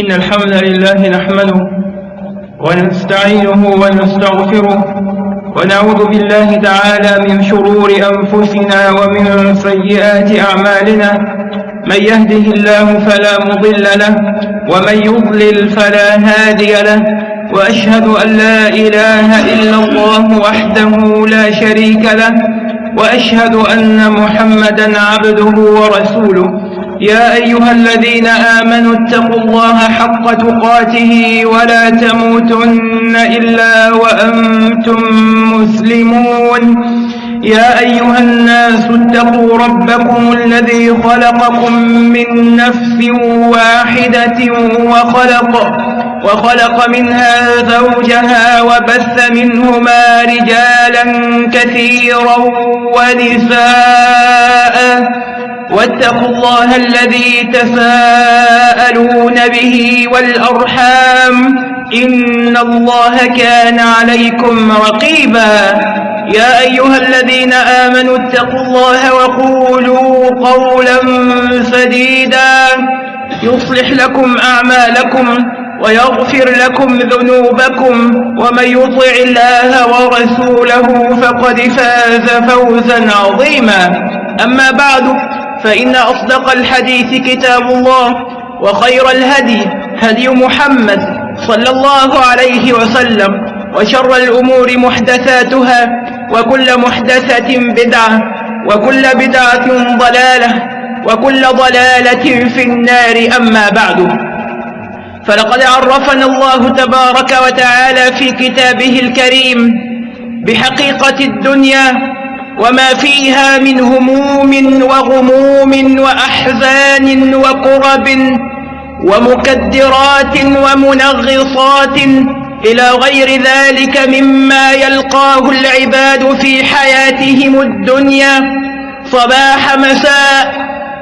إن الحمد لله نحمده ونستعينه ونستغفره ونعوذ بالله تعالى من شرور أنفسنا ومن سيئات أعمالنا من يهده الله فلا مضل له ومن يضلل فلا هادي له وأشهد أن لا إله إلا الله وحده لا شريك له وأشهد أن محمدا عبده ورسوله يا أيها الذين آمنوا اتقوا الله حق تقاته ولا تموتن إلا وأنتم مسلمون. يا أيها الناس اتقوا ربكم الذي خلقكم من نفس واحدة وخلق وخلق منها زوجها وبث منهما رجالا كثيرا ونساء. واتقوا الله الذي تساءلون به والأرحام إن الله كان عليكم رقيبا يا أيها الذين آمنوا اتقوا الله وقولوا قولا سديدا يصلح لكم أعمالكم ويغفر لكم ذنوبكم ومن يطع الله ورسوله فقد فاز فوزا عظيما أما بعد فإن أصدق الحديث كتاب الله وخير الهدي هدي محمد صلى الله عليه وسلم وشر الأمور محدثاتها وكل محدثة بدعة وكل بدعة ضلالة وكل ضلالة في النار أما بعد فلقد عرفنا الله تبارك وتعالى في كتابه الكريم بحقيقة الدنيا وما فيها من هموم وغموم وأحزان وكرب ومكدرات ومنغصات إلى غير ذلك مما يلقاه العباد في حياتهم الدنيا. صباح مساء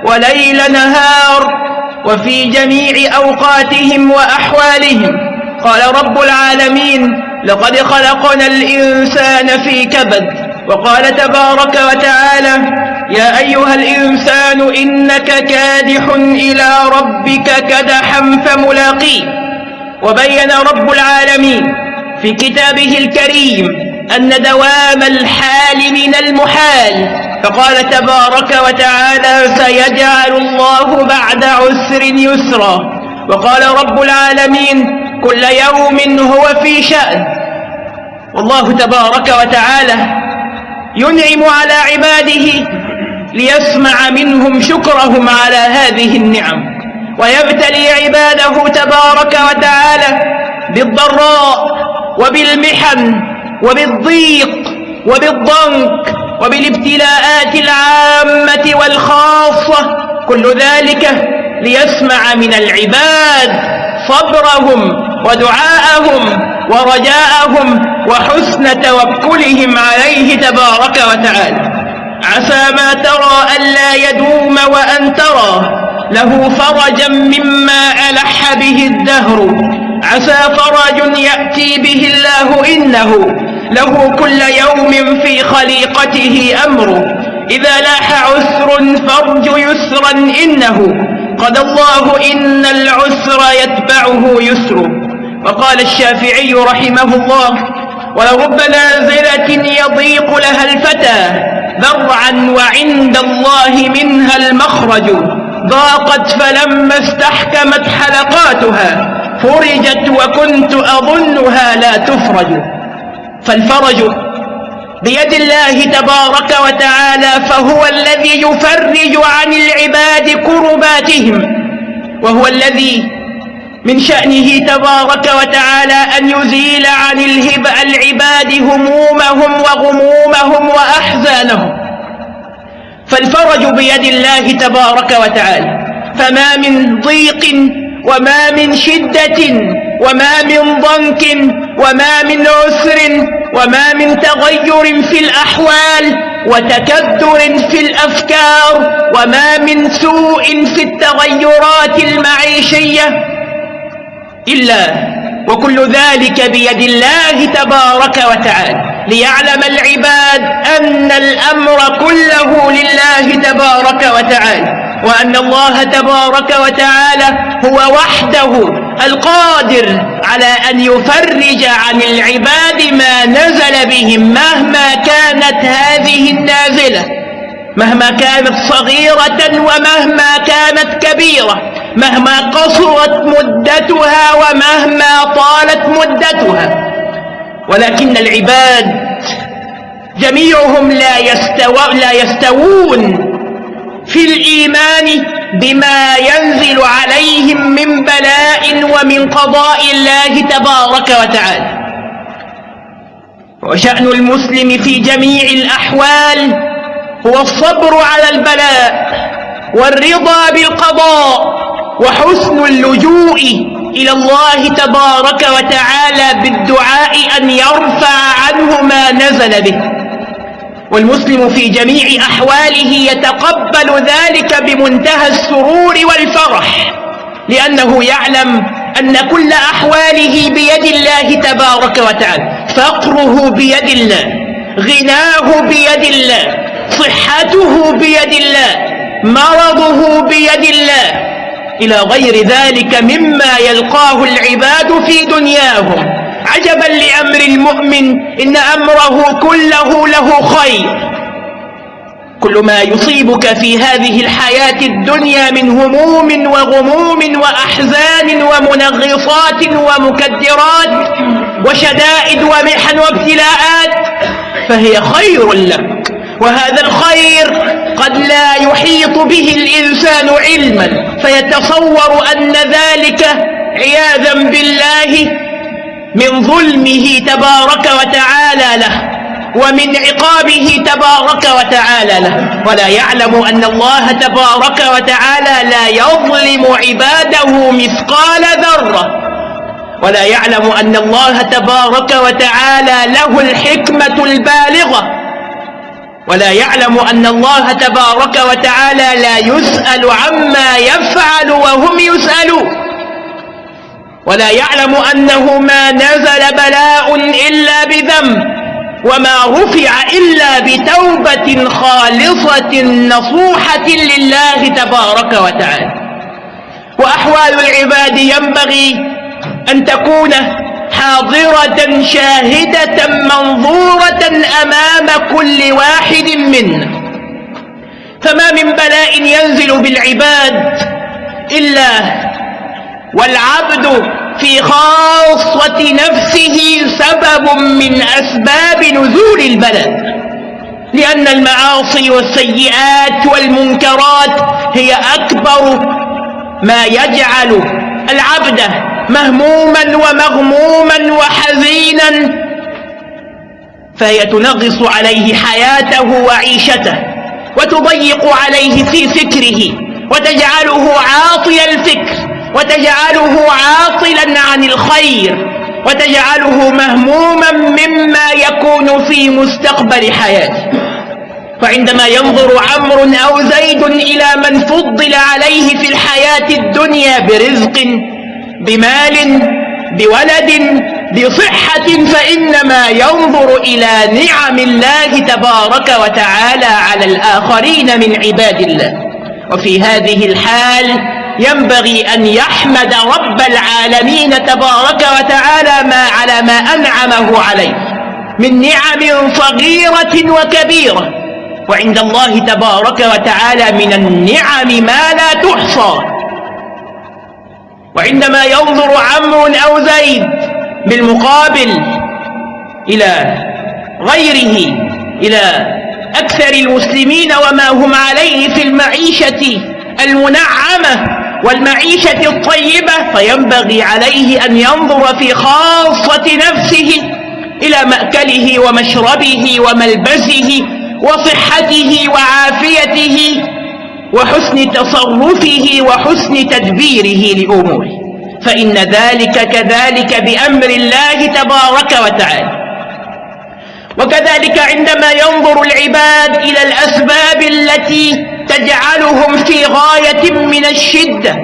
وليل نهار وفي جميع أوقاتهم وأحوالهم. قال رب العالمين لقد خلقنا الإنسان في كبد. وقال تبارك وتعالى يا أيها الإنسان إنك كادح إلى ربك كدحا فملاقيه. وبين رب العالمين في كتابه الكريم أن دوام الحال من المحال. فقال تبارك وتعالى سيجعل الله بعد عسر يسرا. وقال رب العالمين كل يوم هو في شأن. والله تبارك وتعالى ينعم على عباده ليسمع منهم شكرهم على هذه النعم ويبتلي عباده تبارك وتعالى بالضراء وبالمحن وبالضيق وبالضنك وبالابتلاءات العامة والخاصة كل ذلك ليسمع من العباد صبرهم ودعاءهم ورجاءهم وحسن توكلهم عليه تبارك وتعالى. عسى ما ترى ألا يدوم وأن ترى له فرجا مما ألح به الدهر. عسى فرج يأتي به الله إنه له كل يوم في خليقته أمر. إذا لاح عسر فرج يسرا إنه. قد الله إن العسر يتبعه يسر. وقال الشافعي رحمه الله ولرب نازلة يضيق لها الفتى ذرعا وعند الله منها المخرج ضاقت فلما استحكمت حلقاتها فرجت وكنت أظنها لا تفرج. فالفرج بيد الله تبارك وتعالى فهو الذي يفرج عن العباد كرباتهم وهو الذي من شأنه تبارك وتعالى أن يزيل عن الهب العباد همومهم وغمومهم وأحزانهم. فالفرج بيد الله تبارك وتعالى. فما من ضيق وما من شدة وما من ضنك وما من عسر وما من تغير في الأحوال وتكدر في الأفكار وما من سوء في التغيرات المعيشية إلا وكل ذلك بيد الله تبارك وتعالى ليعلم العباد أن الأمر كله لله تبارك وتعالى وأن الله تبارك وتعالى هو وحده القادر على أن يفرج عن العباد ما نزل بهم مهما كانت هذه النازلة. مهما كانت صغيرة ومهما كانت كبيرة مهما قصرت مدتها ومهما طالت مدتها. ولكن العباد جميعهم لا, يستو لا يستوون في الإيمان بما ينزل عليهم من بلاء ومن قضاء الله تبارك وتعالى. وشأن المسلم في جميع الأحوال هو الصبر على البلاء والرضا بالقضاء وحسن اللجوء إلى الله تبارك وتعالى بالدعاء أن يرفع عنه ما نزل به. والمسلم في جميع أحواله يتقبل ذلك بمنتهى السرور والفرح لأنه يعلم أن كل أحواله بيد الله تبارك وتعالى فقره بيد الله غناه بيد الله صحته بيد الله مرضه بيد الله. إلى غير ذلك مما يلقاه العباد في دنياهم. عجبا لأمر المؤمن إن أمره كله له خير. كل ما يصيبك في هذه الحياة الدنيا من هموم وغموم وأحزان ومنغصات ومكدرات وشدائد ومحن وابتلاءات فهي خير لك. وهذا الخير قد لا يحيط به الإنسان علما فيتصور أن ذلك عياذا بالله من ظلمه تبارك وتعالى له ومن عقابه تبارك وتعالى له. ولا يعلم أن الله تبارك وتعالى لا يظلم عباده مثقال ذرة. ولا يعلم أن الله تبارك وتعالى له الحكمة البالغة. ولا يعلم أن الله تبارك وتعالى لا يسأل عما يفعل وهم يسألون. ولا يعلم أنه ما نزل بلاء إلا بذنب وما رفع إلا بتوبة خالصة نصوحة لله تبارك وتعالى. وأحوال العباد ينبغي أن تكون حاضرة شاهدة منظورة أمام كل واحد منا فما من بلاء ينزل بالعباد إلا والعبد في خاصة نفسه سبب من أسباب نزول البلاء لأن المعاصي والسيئات والمنكرات هي أكبر ما يجعل العبد مهموما ومغموما وحزينا فهي تنغص عليه حياته وعيشته وتضيق عليه في فكره وتجعله عاطي الفكر وتجعله عاطلا عن الخير وتجعله مهموما مما يكون في مستقبل حياته. وعندما ينظر عمرو أو زيد إلى من فضل عليه في الحياة الدنيا برزق بمال بولد بصحة فإنما ينظر إلى نعم الله تبارك وتعالى على الآخرين من عباد الله. وفي هذه الحال ينبغي أن يحمد رب العالمين تبارك وتعالى ما على ما أنعمه عليه من نعم صغيرة وكبيرة. وعند الله تبارك وتعالى من النعم ما لا تحصى. وعندما ينظر عمرو أو زيد بالمقابل إلى غيره إلى أكثر المسلمين وما هم عليه في المعيشة المنعمة والمعيشة الطيبة فينبغي عليه أن ينظر في خاصة نفسه إلى مأكله ومشربه وملبسه وصحته وعافيته وحسن تصرفه وحسن تدبيره لأموره. فإن ذلك كذلك بأمر الله تبارك وتعالى. وكذلك عندما ينظر العباد إلى الأسباب التي تجعلهم في غاية من الشدة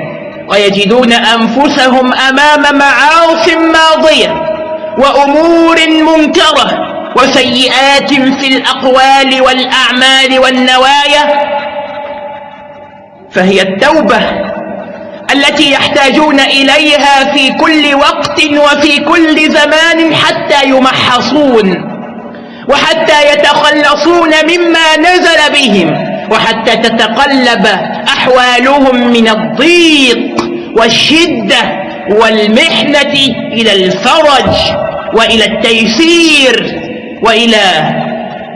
ويجدون أنفسهم أمام معاص ماضية وأمور منكرة وسيئات في الأقوال والأعمال والنوايا فهي التوبة التي يحتاجون إليها في كل وقت وفي كل زمان حتى يمحصون وحتى يتخلصون مما نزل بهم وحتى تتقلب أحوالهم من الضيق والشدة والمحنة إلى الفرج وإلى التيسير وإلى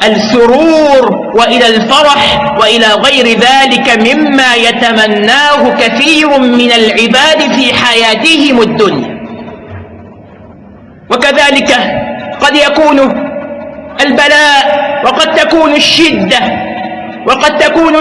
السرور وإلى الفرح وإلى غير ذلك مما يتمناه كثير من العباد في حياتهم الدنيا. وكذلك قد يكون البلاء وقد تكون الشدة وقد تكون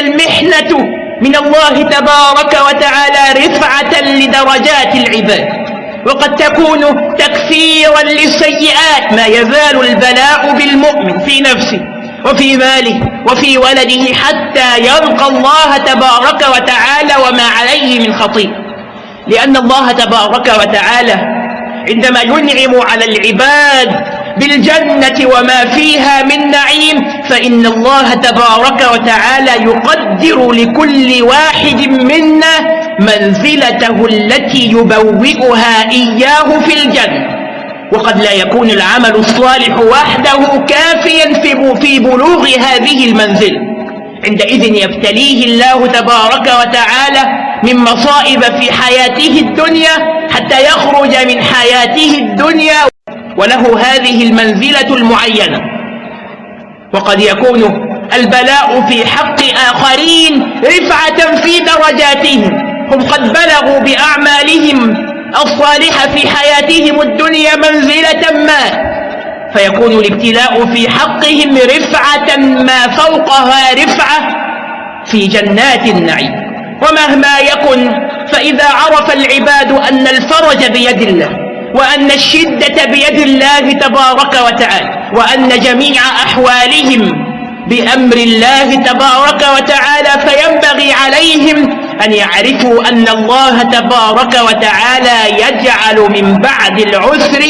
المحنة من الله تبارك وتعالى رفعة لدرجات العباد. وقد تكون تكفيرا للسيئات ما يزال البلاء بالمؤمن في نفسه وفي ماله وفي ولده حتى يلقى الله تبارك وتعالى وما عليه من خطيئة لأن الله تبارك وتعالى عندما ينعم على العباد بالجنة وما فيها من نعيم فإن الله تبارك وتعالى يقدر لكل واحد منا منزلته التي يبوئها إياه في الجنة. وقد لا يكون العمل الصالح وحده كافيا في بلوغ هذه المنزلة عندئذ يبتليه الله تبارك وتعالى من مصائب في حياته الدنيا حتى يخرج من حياته الدنيا. وله هذه المنزلة المعينة. وقد يكون البلاء في حق آخرين رفعة في درجاتهم. هم قد بلغوا بأعمالهم الصالحة في حياتهم الدنيا منزلة ما فيكون الابتلاء في حقهم رفعة ما فوقها رفعة في جنات النعيم ومهما يكن فإذا عرف العباد أن الفرج بيد الله وأن الشدة بيد الله تبارك وتعالى وأن جميع أحوالهم بأمر الله تبارك وتعالى فينبغي عليهم أن يعرفوا أن الله تبارك وتعالى يجعل من بعد العسر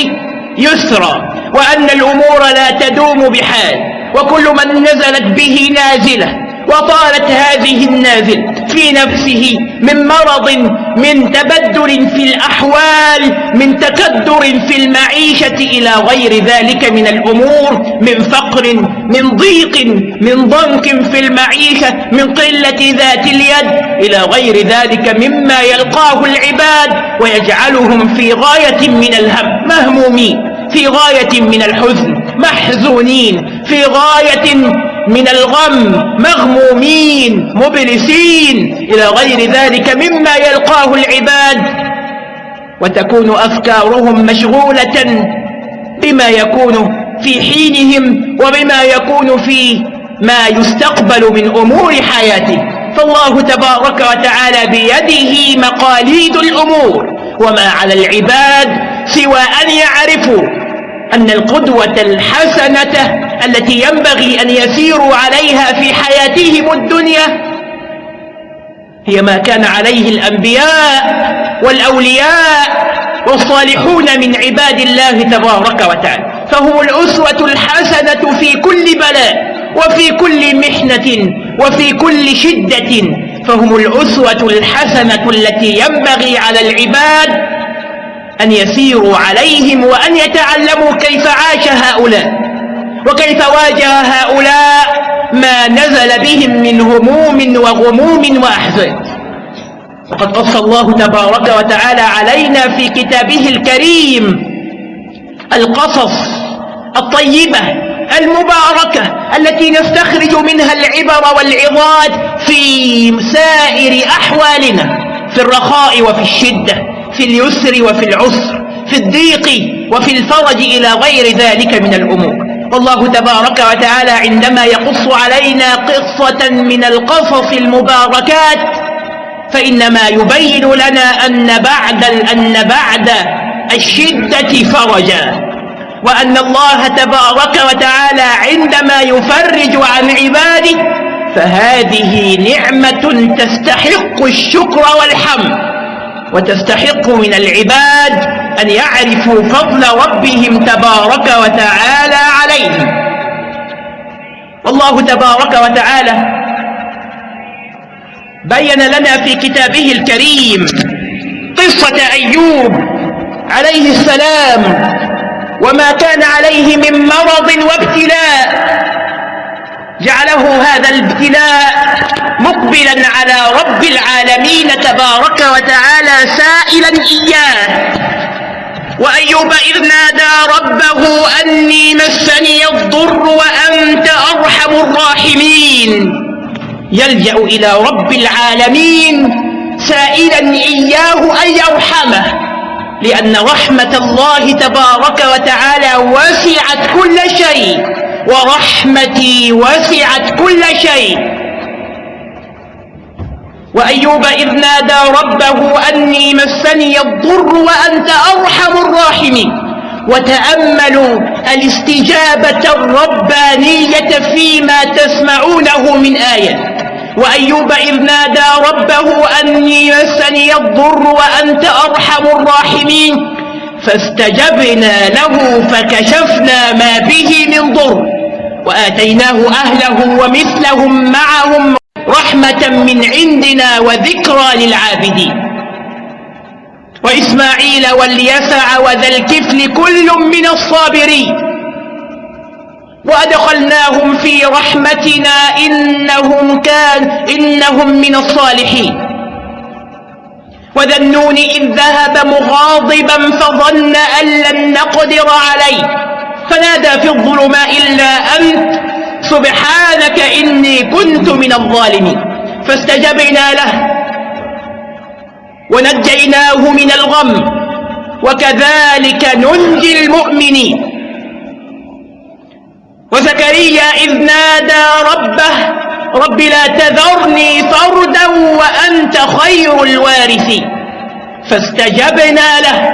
يسرا وأن الأمور لا تدوم بحال وكل من نزلت به نازلة. وطالت هذه النازل في نفسه من مرض من تبدل في الأحوال من تكدر في المعيشة إلى غير ذلك من الأمور من فقر من ضيق من ضنك في المعيشة من قلة ذات اليد إلى غير ذلك مما يلقاه العباد ويجعلهم في غاية من الهم مهمومين في غاية من الحزن محزونين في غاية من الغم مغمومين مبلسين إلى غير ذلك مما يلقاه العباد. وتكون أفكارهم مشغولة بما يكون في حينهم وبما يكون في ما يستقبل من أمور حياته. فالله تبارك وتعالى بيده مقاليد الأمور. وما على العباد سوى أن يعرفوا أن القدوة الحسنة التي ينبغي أن يسيروا عليها في حياتهم الدنيا هي ما كان عليه الأنبياء والأولياء والصالحون من عباد الله تبارك وتعالى. فهم الأسوة الحسنة في كل بلاء وفي كل محنة وفي كل شدة. فهم الأسوة الحسنة التي ينبغي على العباد أن يسيروا عليهم وأن يتعلموا كيف عاش هؤلاء وكيف واجه هؤلاء ما نزل بهم من هموم وغموم وأحزان وقد قص الله تبارك وتعالى علينا في كتابه الكريم القصص الطيبة المباركة التي نستخرج منها العبر والعظات في سائر أحوالنا في الرخاء وفي الشدة. في اليسر وفي العسر في الضيق وفي الفرج إلى غير ذلك من الأمور. والله تبارك وتعالى عندما يقص علينا قصة من القصص المباركات فإنما يبين لنا أن بعد, أن بعد الشدة فرجا. وأن الله تبارك وتعالى عندما يفرج عن عباده فهذه نعمة تستحق الشكر والحمد. وتستحق من العباد أن يعرفوا فضل ربهم تبارك وتعالى عليهم والله تبارك وتعالى بين لنا في كتابه الكريم قصة أيوب عليه السلام وما كان عليه من مرض وابتلاء. جعله هذا الابتلاء مقبلا على رب العالمين تبارك وتعالى سائلا إياه. وأيوب إذ نادى ربه أني مسني الضر وأنت أرحم الراحمين. يلجأ إلى رب العالمين سائلا إياه أن يرحمه لأن رحمة الله تبارك وتعالى وسعت كل شيء. ورحمتي وسعت كل شيء. وأيوب إذ نادى ربه أني مسني الضر وأنت أرحم الراحمين. وتأملوا الاستجابة الربانية فيما تسمعونه من آية. وأيوب إذ نادى ربه أني مسني الضر وأنت أرحم الراحمين. فاستجبنا له فكشفنا ما به من ضر. وآتيناه أهله ومثلهم معهم رحمة من عندنا وذكرى للعابدين. وإسماعيل واليسع وذا الكفل كل من الصابرين. وأدخلناهم في رحمتنا إنهم كان إنهم من الصالحين. وذا النون إذ ذهب مغاضبا فظن أن لن نقدر عليه. فنادى في الظلماء إلا أنت. سبحانك إني كنت من الظالمين. فاستجبنا له. ونجيناه من الغم. وكذلك ننجي المؤمنين. وزكريا إذ نادى ربه رب لا تذرني فردا وأنت خير الوارثين فاستجبنا له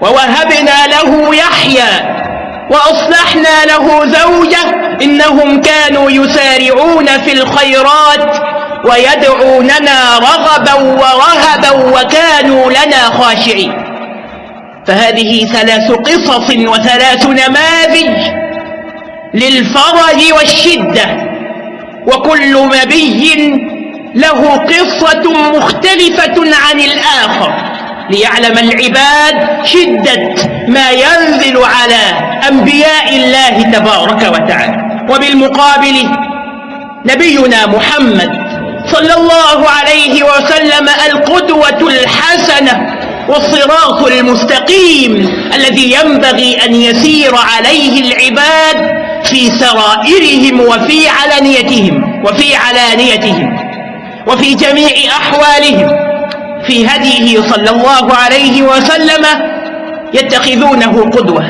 ووهبنا له يحيى وأصلحنا له زوجة. إنهم كانوا يسارعون في الخيرات ويدعوننا رغبا ورهبا وكانوا لنا خاشعين. فهذه ثلاث قصص وثلاث نماذج للفرج والشدة. وكل نبي له قصة مختلفة عن الآخر ليعلم العباد شدة ما ينزل على أنبياء الله تبارك وتعالى. وبالمقابل نبينا محمد صلى الله عليه وسلم القدوة الحسنة والصراط المستقيم الذي ينبغي أن يسير عليه العباد في سرائرهم وفي علانيتهم وفي علانيتهم وفي جميع أحوالهم. في هديه صلى الله عليه وسلم يتخذونه قدوة.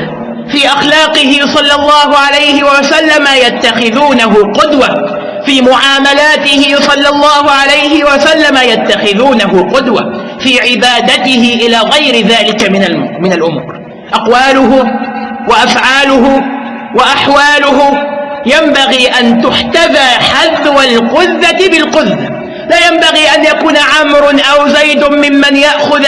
في أخلاقه صلى الله عليه وسلم يتخذونه قدوة. في معاملاته صلى الله عليه وسلم يتخذونه قدوة. في عبادته إلى غير ذلك من من الأمور. أقواله وأفعاله وأحواله ينبغي أن تحتذى حذو القذة بالقذة لا ينبغي أن يكون عمرو أو زيد ممن يأخذ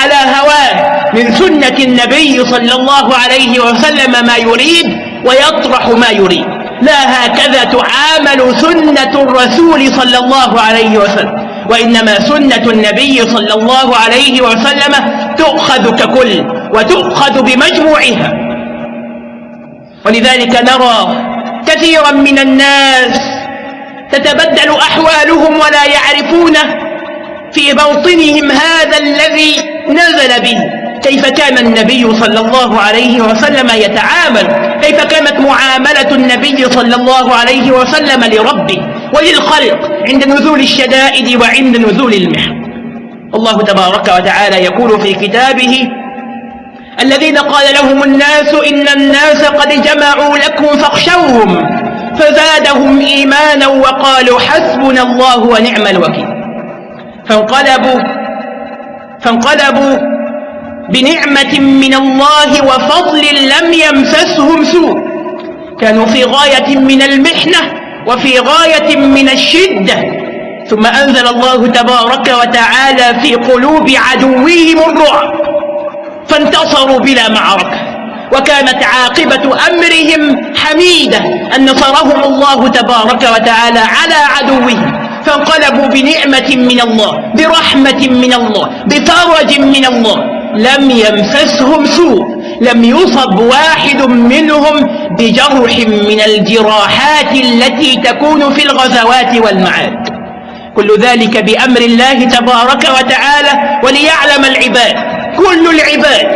على هواه من سنة النبي صلى الله عليه وسلم ما يريد ويطرح ما يريد. لا هكذا تعامل سنة الرسول صلى الله عليه وسلم وإنما سنة النبي صلى الله عليه وسلم تؤخذ ككل وتؤخذ بمجموعها. ولذلك نرى كثيرا من الناس تتبدل أحوالهم ولا يعرفونه في موطنهم هذا الذي نزل به. كيف كان النبي صلى الله عليه وسلم يتعامل؟ كيف كانت معاملة النبي صلى الله عليه وسلم لربه وللخلق عند نزول الشدائد وعند نزول المحن؟ الله تبارك وتعالى يقول في كتابه الذين قال لهم الناس إن الناس قد جمعوا لكم فاخشوهم فزادهم إيمانا وقالوا حسبنا الله ونعم الوكيل. فانقلبوا فانقلبوا بنعمة من الله وفضل لم يمسسهم سوء. كانوا في غاية من المحنة وفي غاية من الشدة. ثم أنزل الله تبارك وتعالى في قلوب عدوهم الرعب. فانتصروا بلا معركة. وكانت عاقبة أمرهم حميدة أن نصرهم الله تبارك وتعالى على عدوهم. فانقلبوا بنعمة من الله برحمة من الله بفرج من الله. لم يمسسهم سوء لم يصب واحد منهم بجرح من الجراحات التي تكون في الغزوات والمعارك كل ذلك بأمر الله تبارك وتعالى وليعلم العباد. كل العباد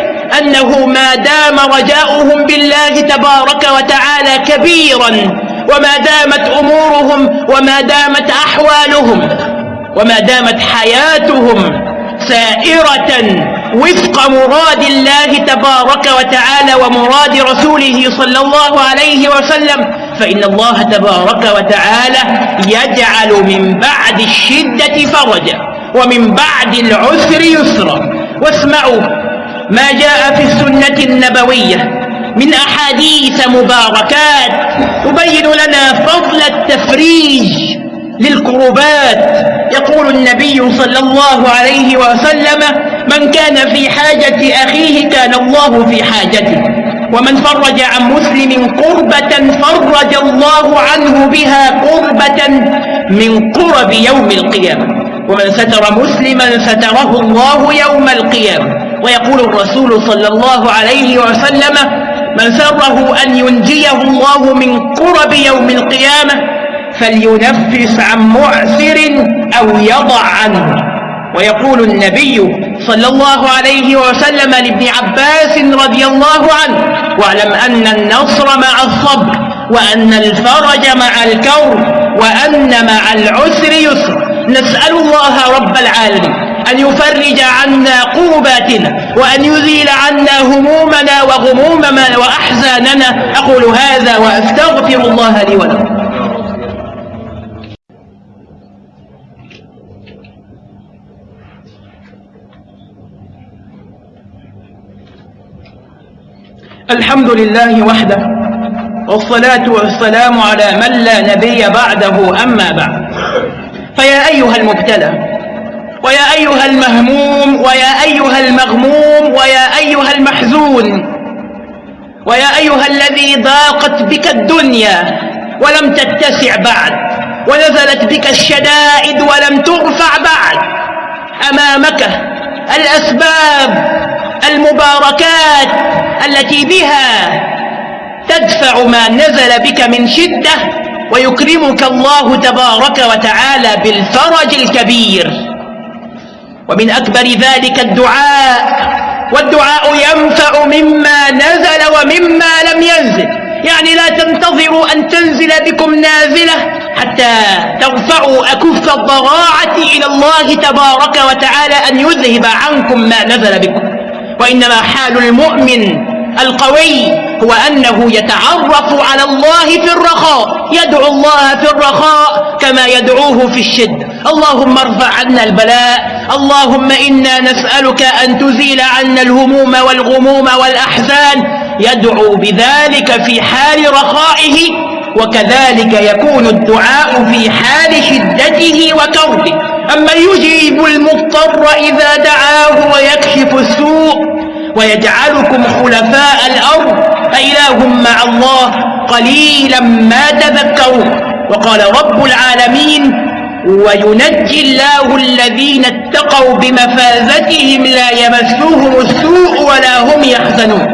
أنه ما دام رجاؤهم بالله تبارك وتعالى كبيرا وما دامت أمورهم وما دامت أحوالهم وما دامت حياتهم سائرة وفق مراد الله تبارك وتعالى ومراد رسوله صلى الله عليه وسلم. فإن الله تبارك وتعالى يجعل من بعد الشدة فرجا ومن بعد العسر يسرا. واسمعوا ما جاء في السنة النبوية من أحاديث مباركات تبين لنا فضل التفريج للكربات يقول النبي صلى الله عليه وسلم من كان في حاجة أخيه كان الله في حاجته ومن فرج عن مسلم قربة فرج الله عنه بها قربة من قرب يوم القيامة. ومن ستر مسلما ستره الله يوم القيامة. ويقول الرسول صلى الله عليه وسلم من سره أن ينجيه الله من قرب يوم القيامة فلينفس عن معسر أو يضع عنه. ويقول النبي صلى الله عليه وسلم لابن عباس رضي الله عنه واعلم أن النصر مع الصبر وأن الفرج مع الكون وأن مع العسر يسر. نسأل الله رب العالمين أن يفرج عنا قرباتنا وأن يزيل عنا همومنا وغمومنا وأحزاننا. أقول هذا وأستغفر الله لي ولكم. الحمد لله وحده والصلاة والسلام على من لا نبي بعده أما بعد. فيا أيها المبتلى ويا أيها المهموم ويا أيها المغموم ويا أيها المحزون ويا أيها الذي ضاقت بك الدنيا ولم تتسع بعد ونزلت بك الشدائد ولم ترفع بعد. أمامك الأسباب المباركات التي بها تدفع ما نزل بك من شدة ويكرمك الله تبارك وتعالى بالفرج الكبير. ومن أكبر ذلك الدعاء والدعاء ينفع مما نزل ومما لم ينزل. يعني لا تنتظروا أن تنزل بكم نازلة حتى ترفعوا أكف الضراعة إلى الله تبارك وتعالى أن يذهب عنكم ما نزل بكم. وإنما حال المؤمن القوي هو أنه يتعرف على الله في الرخاء يدعو الله في الرخاء كما يدعوه في الشد. اللهم ارفع عنا البلاء اللهم إنا نسألك أن تزيل عنا الهموم والغموم والأحزان. يدعو بذلك في حال رخائه وكذلك يكون الدعاء في حال شدته وكربه. أما يجيب المضطر إذا دعاه ويكشف السوء ويجعلكم خلفاء الأرض أإله مع الله قليلا ما تذكرون وقال رب العالمين وينجي الله الذين اتقوا بمفازتهم لا يمسوهم السوء ولا هم يحزنون.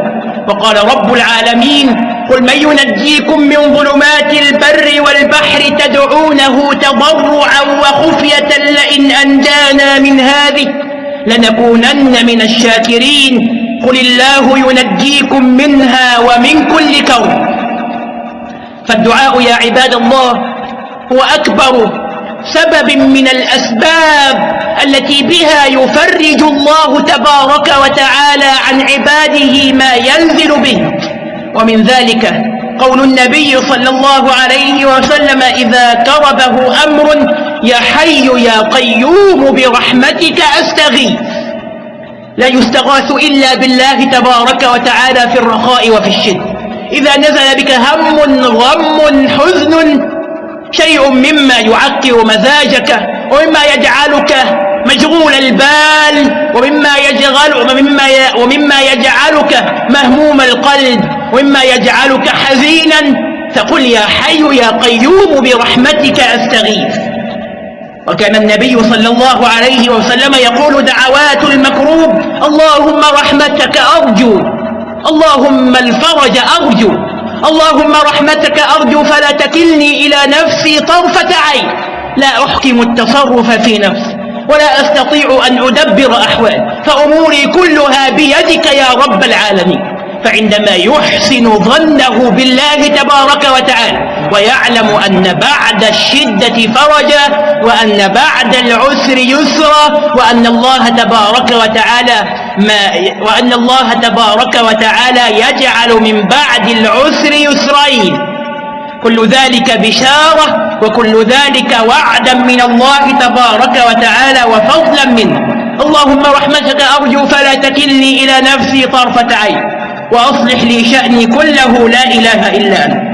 وقال رب العالمين قل من ينجيكم من ظلمات البر والبحر تدعونه تضرعا وخفية لئن أنجانا من هذه لنكونن من الشاكرين. قل الله ينجيكم منها ومن كل كون فالدعاء يا عباد الله هو أكبر سبب من الأسباب التي بها يفرج الله تبارك وتعالى عن عباده ما ينزل به. ومن ذلك قول النبي صلى الله عليه وسلم إذا كربه أمر يا حي يا قيوم برحمتك أستغيث لا يستغاث إلا بالله تبارك وتعالى في الرخاء وفي الشد. إذا نزل بك هم غم حزن شيء مما يعكر مزاجك ومما يجعلك مشغول البال ومما يجعل ومما ومما يجعلك مهموم القلب ومما يجعلك حزينا. فقل يا حي يا قيوم برحمتك أستغيث. وكان النبي صلى الله عليه وسلم يقول دعوات المكروب اللهم رحمتك أرجو اللهم الفرج أرجو اللهم رحمتك أرجو فلا تكلني إلى نفسي طرفة عين لا أحكم التصرف في نفسي ولا أستطيع أن أدبر أحوال فأموري كلها بيدك يا رب العالمين فعندما يحسن ظنه بالله تبارك وتعالى ويعلم أن بعد الشدة فرجا وأن بعد العسر يسرا وأن الله تبارك وتعالى ما وأن الله تبارك وتعالى يجعل من بعد العسر يسرين. كل ذلك بشارة وكل ذلك وعدا من الله تبارك وتعالى وفضلا منه. اللهم رحمتك أرجو فلا تكلني إلى نفسي طرفة عين وأصلح لي شأني كله لا إله إلا أنت.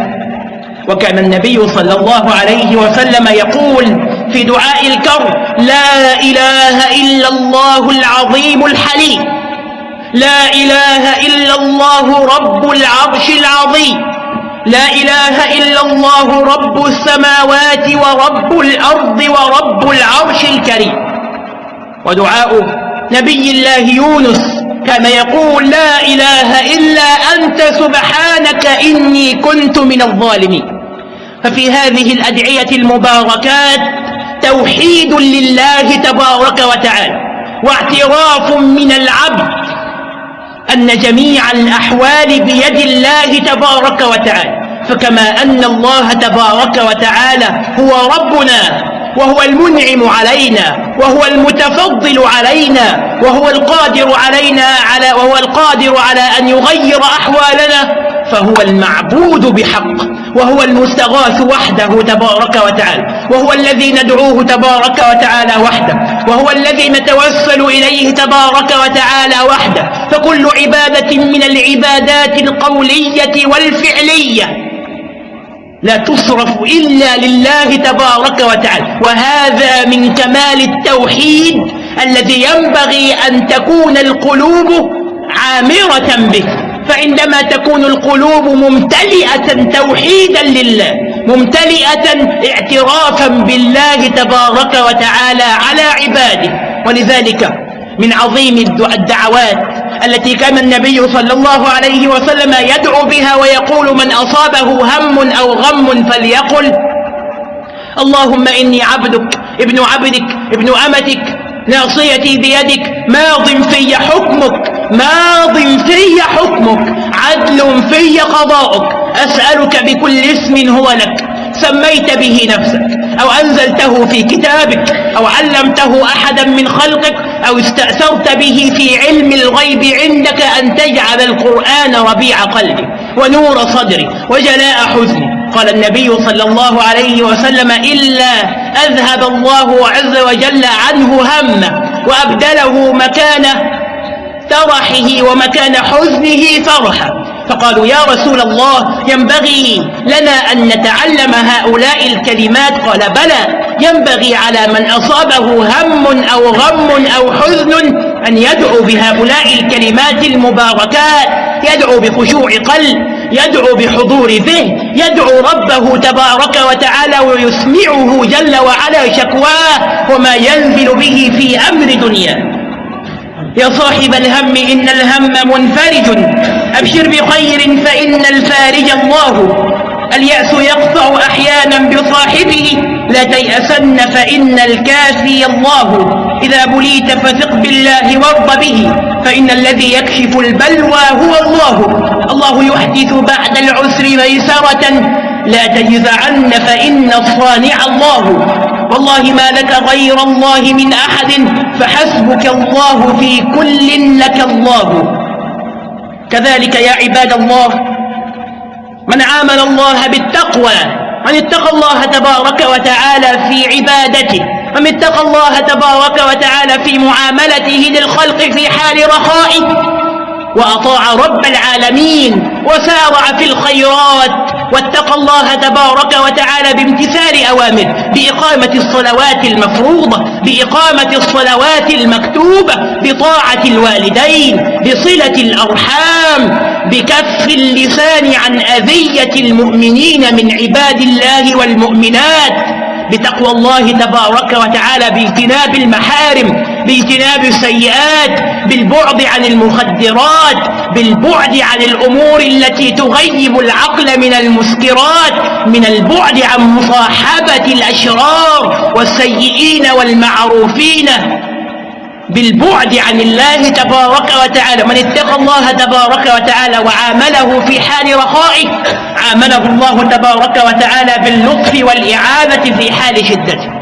وكان النبي صلى الله عليه وسلم يقول في دعاء الكرب لا إله إلا الله العظيم الحليم. لا إله إلا الله رب العرش العظيم. لا إله إلا الله رب السماوات ورب الأرض ورب العرش الكريم. ودعاء نبي الله يونس كان يقول لا إله إلا أنت سبحانك إني كنت من الظالمين. ففي هذه الأدعية المباركات توحيد لله تبارك وتعالى واعتراف من العبد أن جميع الأحوال بيد الله تبارك وتعالى. فكما أن الله تبارك وتعالى هو ربنا وهو المنعم علينا وهو المتفضل علينا وهو القادر علينا على وهو القادر على أن يغير أحوالنا فهو المعبود بحق. وهو المستغاث وحده تبارك وتعالى. وهو الذي ندعوه تبارك وتعالى وحده. وهو الذي نتوسل إليه تبارك وتعالى وحده. فكل عبادة من العبادات القولية والفعلية لا تصرف إلا لله تبارك وتعالى. وهذا من كمال التوحيد الذي ينبغي أن تكون القلوب عامرة به. فعندما تكون القلوب ممتلئة توحيدا لله ممتلئة اعترافا بالله تبارك وتعالى على عباده. ولذلك من عظيم الدعوات التي كان النبي صلى الله عليه وسلم يدعو بها ويقول من أصابه هم أو غم فليقل اللهم إني عبدك ابن عبدك ابن أمتك ناصيتي بيدك ماض في حكمك ماض في حكمك عدل في قضاؤك. أسألك بكل اسم هو لك. سميت به نفسك أو أنزلته في كتابك أو علمته أحدا من خلقك أو استأثرت به في علم الغيب عندك أن تجعل القرآن ربيع قلبي ونور صدري وجلاء حزني. قال النبي صلى الله عليه وسلم إلا أذهب الله عز وجل عنه همه وأبدله مكان فرحه ومكان حزنه فرحا فقالوا يا رسول الله ينبغي لنا أن نتعلم هؤلاء الكلمات. قال بلى ينبغي على من أصابه هم أو غم أو حزن أن يدعو بهؤلاء الكلمات المباركات. يدعو بخشوع قلب يدعو بحضور ذهن يدعو ربه تبارك وتعالى ويسمعه جل وعلا شكواه. وما ينزل به في أمر دنياه. يا صاحب الهم إن الهم منفرج. أبشر بخير فإن الفارج الله. اليأس يقطع أحيانا بصاحبه لا تيأسن فإن الكافي الله. إذا بليت فثق بالله وارض به فإن الذي يكشف البلوى هو الله. الله يحدث بعد العسر ميسرة لا تجزعن فإن الصانع الله. والله ما لك غير الله من أحد فحسبك الله في كل لك الله. كذلك يا عباد الله من عامل الله بالتقوى من اتقى الله تبارك وتعالى في عبادته من اتقى الله تبارك وتعالى في معاملته للخلق في حال رخائه وأطاع رب العالمين وسارع في الخيرات. واتقى الله تبارك وتعالى بامتثال أوامره بإقامة الصلوات المفروضة بإقامة الصلوات المكتوبة بطاعة الوالدين بصلة الأرحام بكف اللسان عن أذية المؤمنين من عباد الله والمؤمنات بتقوى الله تبارك وتعالى باجتناب المحارم باجتناب السيئات بالبعد عن المخدرات بالبعد عن الأمور التي تغيب العقل من المسكرات من البعد عن مصاحبة الأشرار والسيئين والمعروفين بالبعد عن الله تبارك وتعالى. من اتقى الله تبارك وتعالى وعامله في حال رخائه عامله الله تبارك وتعالى باللطف والإعانة في حال شدته.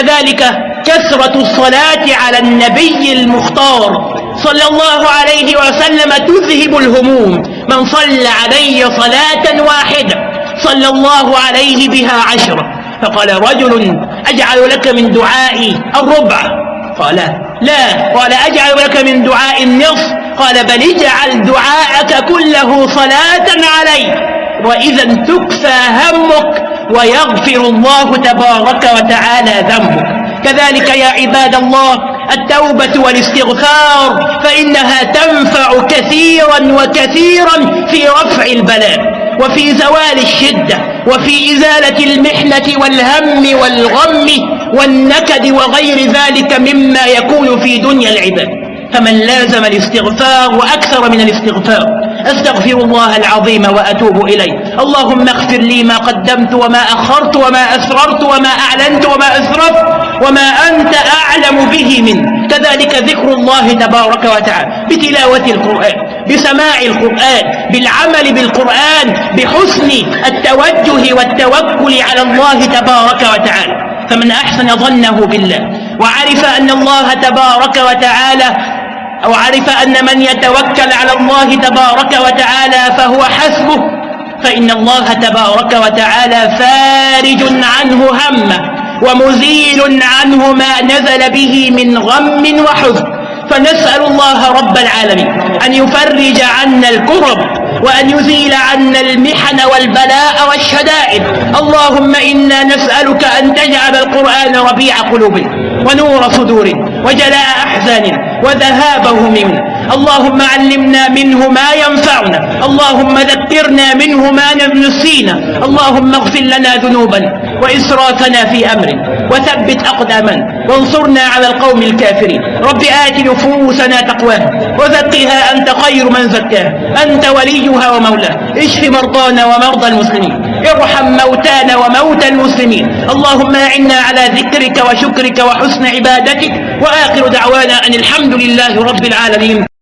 كذلك كثرة الصلاة على النبي المختار صلى الله عليه وسلم تذهب الهموم. من صلى علي صلاة واحدة صلى الله عليه بها عشرة فقال رجل أجعل لك من دعائي الربع. قال لا. قال أجعل لك من دعاء النصف. قال بل اجعل دعاءك كله صلاة علي وإذا تكفى همك ويغفر الله تبارك وتعالى ذنبك كذلك يا عباد الله التوبة والاستغفار فإنها تنفع كثيرا وكثيرا في رفع البلاء وفي زوال الشدة وفي إزالة المحنة والهم والغم والنكد وغير ذلك مما يكون في دنيا العباد. فمن لازم الاستغفار وأكثر من الاستغفار أستغفر الله العظيم وأتوب إليه. اللهم اغفر لي ما قدمت وما أخرت وما أسررت وما أعلنت وما أسرفت وما أنت أعلم به منه كذلك ذكر الله تبارك وتعالى بتلاوة القرآن بسماع القرآن بالعمل بالقرآن بحسن التوجه والتوكل على الله تبارك وتعالى. فمن أحسن ظنه بالله وعرف أن الله تبارك وتعالى أو عرف أن من يتوكل على الله تبارك وتعالى فهو حسبه فإن الله تبارك وتعالى فارج عنه همه ومزيل عنه ما نزل به من غم وحزن. فنسأل الله رب العالمين أن يفرج عنا الكرب وأن يزيل عنا المحن والبلاء والشدائد. اللهم إنا نسألك أن تجعل القرآن ربيع قلوبنا ونور صدورنا وجلاء أحزاننا وذهاب همومنا اللهم علمنا منه ما ينفعنا. اللهم ذكرنا منه ما نسينا. اللهم اغفر لنا ذنوبنا وإسرافنا في أمرنا وثبت أقدامنا وانصرنا على القوم الكافرين. رب آت نفوسنا تقواها وزكها أنت خير من زكاها. أنت وليها ومولاها. اشف مرضانا ومرضى المسلمين. ارحم موتانا وموتى المسلمين. اللهم أعنا على ذكرك وشكرك وحسن عبادتك. وآخر دعوانا أن الحمد لله رب العالمين.